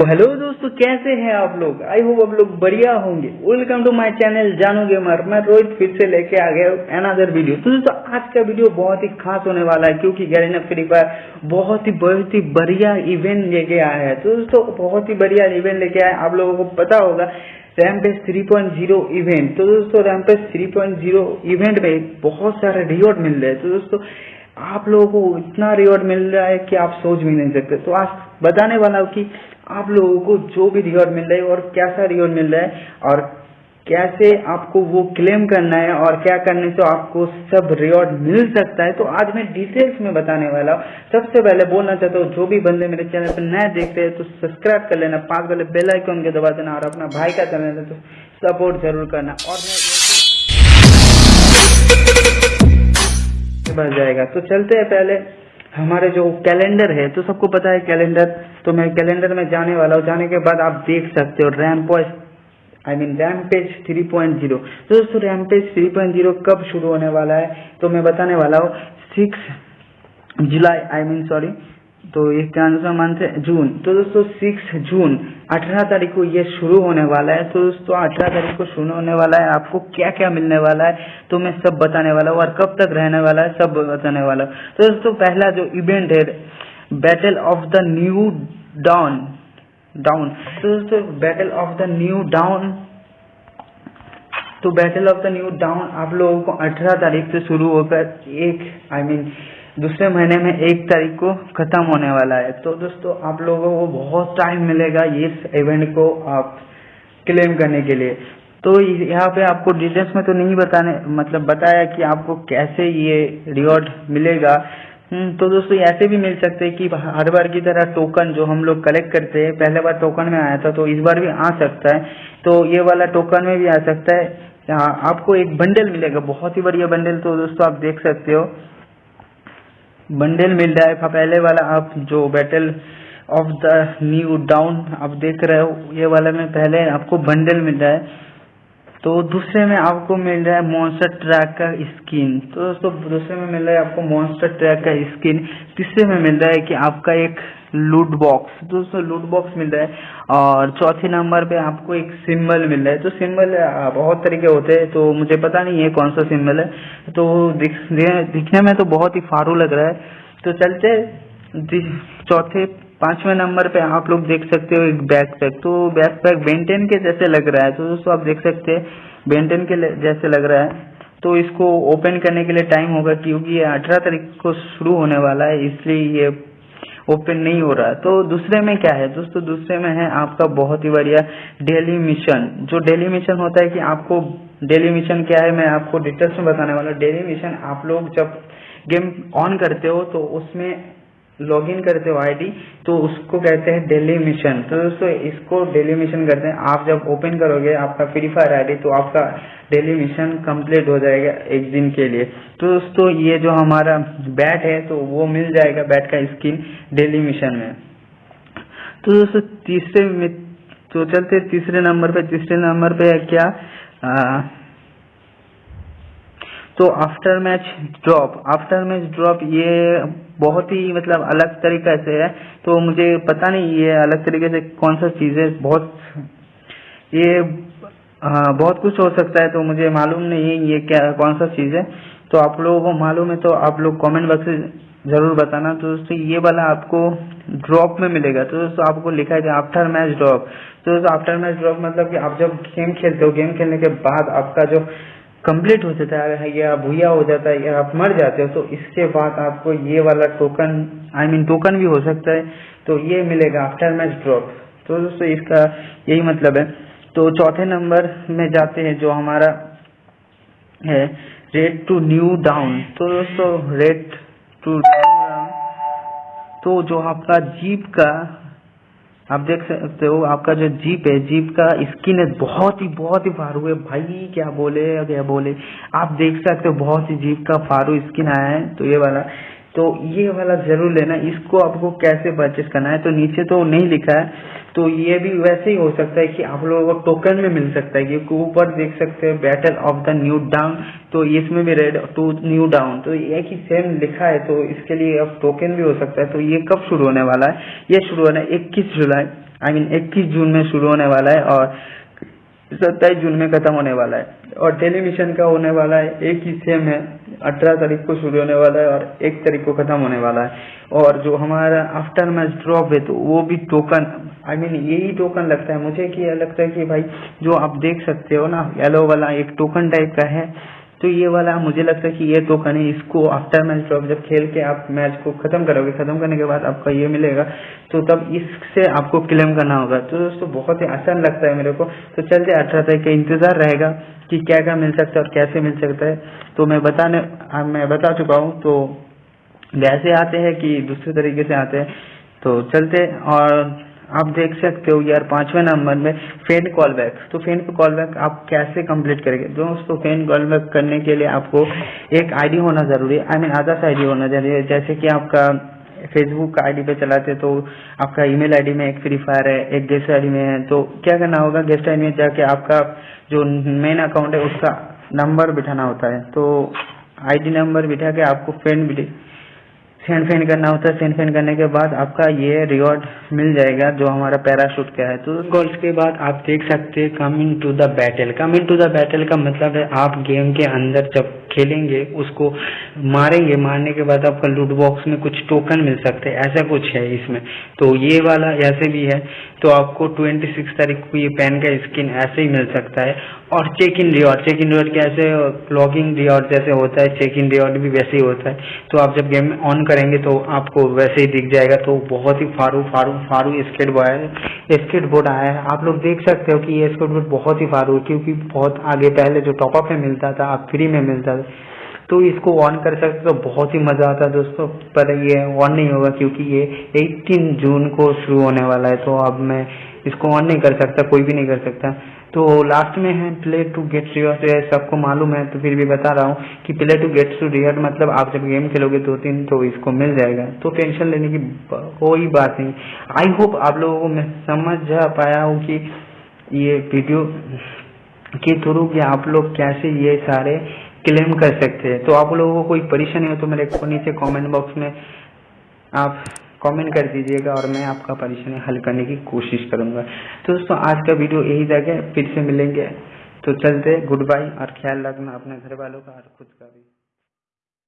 तो हेलो दोस्तों, कैसे हैं आप लोग? आई होप आप लोग बढ़िया होंगे। Welcome to my channel Jaanu gamer मैं रोहित फिर से लेके आ गया अनदर वीडियो तो दोस्तों, आज का वीडियो बहुत ही खास होने वाला है, क्योंकि गैरेना फ्री फायर बहुत ही बहुत ही बढ़िया इवेंट लेके आया है। तो दोस्तों, बहुत ही बढ़िया इवेंट लेके आया आप लोगों को पता होगा रैमपेज 3.0 इवेंट तो दोस्तों रैमपेज 3.0 इवेंट में बहुत सारे रिवॉर्ड मिल रहे हैं। तो दोस्तों आप लोगों को इतना रिवॉर्ड मिल रहा है कि आप सोच भी नहीं सकते। तो आज बताने वाला हूँ कि आप लोगों को जो भी रिवॉर्ड मिल रहा है और कैसा रिवॉर्ड मिल रहा है और कैसे आपको वो क्लेम करना है और क्या करने से आपको सब रिवॉर्ड मिल सकता है तो आज मैं डिटेल्स में बताने वाला हूँ। सबसे पहले बोलना चाहता हूँ, जो भी बंदे मेरे चैनल पर नए देखते हैं तो सब्सक्राइब कर लेना पाँच वाले बेल आइकन के दबा देना और अपना भाई का चैनल तो सपोर्ट ज़रूर करना। और बढ़ जाएगा। तो चलते हैं पहले। हमारे जो कैलेंडर है तो सबको पता है कैलेंडर। तो मैं कैलेंडर में जाने वाला हूँ। जाने के बाद आप देख सकते हो ram point I mean rampage three point zero तो दोस्तों rampage three point zero कब शुरू होने वाला है? तो मैं बताने वाला हूँ six July I mean sorry तो सा मंथ है जून। तो दोस्तों सिक्स जून अठारह तारीख को ये शुरू होने वाला है। तो दोस्तों अठारह तारीख को शुरू होने वाला है। आपको क्या क्या मिलने वाला है तो मैं सब बताने वाला हूँ और कब तक रहने वाला है सब बताने वाला हूँ। तो दोस्तों पहला जो इवेंट है battle of the new down down तो दोस्तों battle of the new down तो battle of the new down आप लोगों को अठारह तारीख से शुरू होकर एक आई I मीन mean, दूसरे महीने में एक तारीख को खत्म होने वाला है। तो दोस्तों आप लोगों को बहुत टाइम मिलेगा इस इवेंट को आप क्लेम करने के लिए। तो यहाँ पे आपको डिटेल्स में तो नहीं बताने मतलब बताया कि आपको कैसे ये रिवॉर्ड मिलेगा। हम्म, तो दोस्तों ऐसे भी मिल सकते हैं कि हर बार की तरह टोकन जो हम लोग कलेक्ट करते हैं पहले बार टोकन में आया था तो इस बार भी आ सकता है। तो ये वाला टोकन में भी आ सकता है। आपको एक बंडल मिलेगा बहुत ही बढ़िया बंडल तो दोस्तों आप देख सकते हो। बंडल मिल रहा है। पहले वाला, आप जो battle of the new down आप देख रहे हो, ये वाला में पहले आपको बंडल मिल रहा है। तो दूसरे में आपको मिल रहा है मॉन्स्टर ट्रैक का स्किन तो दोस्तों, दूसरे में मिल रहा है आपको मॉन्स्टर ट्रैक का स्किन तीसरे में मिल रहा है कि आपका एक लूट बॉक्स दोस्तों लूट बॉक्स मिल रहा है। और चौथे नंबर पे आपको एक सिंबल मिल रहा है। तो सिंबल बहुत तरीके होते हैं। तो मुझे पता नहीं है कौन सा सिंबल है। तो दिख, दिखने में तो बहुत ही फारू लग रहा है। तो चलते चौथे पाँचवें नंबर पे आप लोग देख सकते हो एक बैक पैक तो बैक पैक बेंटेन के जैसे लग रहा है। तो दोस्तों आप देख सकते हैं। बेंटेन के जैसे लग रहा है। तो इसको ओपन करने के लिए टाइम होगा क्योंकि ये अठारह तारीख को शुरू होने वाला है। इसलिए ये ओपन नहीं हो रहा तो दूसरे में क्या है? दोस्तों, दूसरे में है आपका बहुत ही बढ़िया डेली मिशन। जो डेली मिशन होता है कि आपको डेली मिशन क्या है, मैं आपको डिटेल्स में बताने वाला डेली मिशन आप लोग जब गेम ऑन करते हो तो उसमें लॉगिन करते हो आईडी तो उसको कहते हैं डेली मिशन तो दोस्तों इसको डेली मिशन करते हैं। आप जब ओपन करोगे आपका फ्री फायर आईडी तो आपका डेली मिशन कंप्लीट हो जाएगा एक दिन के लिए। तो दोस्तों ये जो हमारा बैट है तो वो मिल जाएगा बैट का स्किन डेली मिशन में। तो दोस्तों तीसरे में तो चलते तीसरे नंबर पे। तीसरे नंबर पे है क्या? आ, तो after match drop after match drop ये बहुत ही मतलब अलग तरीके से है। तो मुझे पता नहीं ये अलग तरीके से कौन सा चीज़ है बहुत ये आ, बहुत कुछ हो सकता है तो मुझे मालूम नहीं है ये क्या कौन सा चीज़ है। तो आप लोगों को मालूम है तो आप लोग कमेंट बॉक्स में ज़रूर बताना। तो दोस्तों ये वाला आपको ड्रॉप में मिलेगा। तो दोस्तों आपको लिखा है आफ्टर मैच ड्रॉप तो दोस्तों आफ्टर मैच ड्रॉप मतलब कि आप जब गेम खेलते हो गेम खेलने के बाद आपका जो कंप्लीट हो जाता है या भूया हो जाता है या आप मर जाते हो तो इसके बाद आपको ये वाला टोकन आई मीन टोकन भी हो सकता है तो ये मिलेगा आफ्टर मैच ड्रॉप तो दोस्तों, इसका यही मतलब है। तो चौथे नंबर में जाते हैं, जो हमारा है रेड टू न्यू डाउन तो दोस्तों रेड टू डाउन तो जो आपका जीप का आप देख सकते हो, आपका जो जीप है, जीप का स्किन है बहुत ही बहुत ही फारू है। भाई, क्या बोले क्या बोले? आप देख सकते हो, बहुत ही जीप का फारू स्किन आया है। तो ये वाला तो ये वाला ज़रूर लेना, इसको आपको कैसे परचेस करना है? तो नीचे तो नहीं लिखा है। तो ये भी वैसे ही हो सकता है कि आप लोगों को टोकन में मिल सकता है क्योंकि ऊपर देख सकते हैं battle of the new down तो इसमें भी रेड टू न्यू डाउन तो एक ही सेम लिखा है तो इसके लिए अब टोकन भी हो सकता है। तो ये कब शुरू होने वाला है? ये शुरू होना है इक्कीस जुलाई आई मीन इक्कीस जून में शुरू होने वाला है और सत्ताईस जून में खत्म होने वाला है। और टेलीविज़न का होने वाला है। एक ही सेम है। अठारह तारीख को शुरू होने वाला है और एक तारीख को खत्म होने वाला है। और जो हमारा आफ्टर मैच ड्रॉप है तो वो भी टोकन आई मीन यही टोकन लगता है। मुझे कि लगता है कि भाई, जो आप देख सकते हो ना येलो वाला एक टोकन टाइप का है। तो ये वाला मुझे लगता है कि ये टोकन है इसको आफ्टर मैच ड्रॉप जब खेल के आप मैच को खत्म करोगे, खत्म करने के बाद आपका ये मिलेगा तो तब इससे आपको क्लेम करना होगा। तो दोस्तों, बहुत ही आसान लगता है मेरे को। तो चलते अठारह तारीख का इंतज़ार रहेगा कि क्या क्या मिल सकता है और कैसे मिल सकता है। तो मैं बताने मैं बता चुका हूँ। तो वैसे आते हैं कि दूसरे तरीके से आते हैं। तो चलते और आप देख सकते हो यार, पाँचवें नंबर में फेन कॉल बैक तो फेन कॉल बैक आप कैसे कंप्लीट करेंगे? दोस्तों फेन कॉल बैक करने के लिए आपको एक आईडी होना ज़रूरी है। आई मीन आदर्श आईडी होना ज़रूरी है। जैसे कि आपका फेसबुक का आईडी पे चलाते तो आपका ईमेल आईडी में एक फ्री फायर है, एक गेस्ट आईडी में है। तो क्या करना होगा? गेस्ट आईडी में जाके आपका जो मेन अकाउंट है, उसका नंबर बिठाना होता है। तो आईडी नंबर बिठा के आपको फ्रेंड सेंड फेन करना होता है सेंड फेन करने के बाद आपका ये रिवॉर्ड मिल जाएगा जो हमारा पैराशूट का है। तो गोल्स के बाद आप देख सकते हैं coming to the battle coming to the battle का मतलब है आप गेम के अंदर जब खेलेंगे, उसको मारेंगे। मारने के बाद आपका लूट बॉक्स में कुछ टोकन मिल सकते हैं। ऐसा कुछ है इसमें। तो ये वाला ऐसे भी है। तो आपको ट्वेंटी सिक्स तारीख को ये पेन का स्किन ऐसे ही मिल सकता है। और check in reward check in reward कैसे लॉगिंग रिवॉर्ड जैसे होता है चेक इन रिवॉर्ड भी वैसे ही होता है। तो आप जब गेम ऑन करेंगे तो आपको वैसे ही दिख जाएगा। तो बहुत ही फारू फारू फारू स्केट बॉय स्केट बोर्ड आया है। आप लोग देख सकते हो कि ये स्केट बोर्ड बहुत ही फारू है, क्योंकि बहुत आगे पहले जो टॉपअप में मिलता था आप फ्री में मिलता था। तो इसको ऑन कर सकते तो बहुत ही मज़ा आता है दोस्तों। पर ये ऑन नहीं होगा क्योंकि ये 18 जून को शुरू होने वाला है तो अब मैं इसको ऑन नहीं कर सकता, कोई भी नहीं कर सकता। तो लास्ट में है प्ले टू गेट रियर सबको मालूम है तो फिर भी बता रहा हूँ कि play to get to rear मतलब आप जब गेम खेलोगे दो तीन तो इसको मिल जाएगा। तो टेंशन लेने की कोई बात नहीं। आई होप आप लोगों को मैं समझ जा पाया हूँ कि ये वीडियो के थ्रू कि आप लोग कैसे ये सारे क्लेम कर सकते हैं। तो आप लोगों को कोई परेशानी हो तो मेरे को नीचे कमेंट बॉक्स में आप कमेंट कर दीजिएगा और मैं आपका परेशानी हल करने की कोशिश करूँगा। तो दोस्तों, आज का वीडियो यही तक है फिर से मिलेंगे। तो चलते गुड बाय और ख्याल रखना अपने घर वालों का और खुद का भी।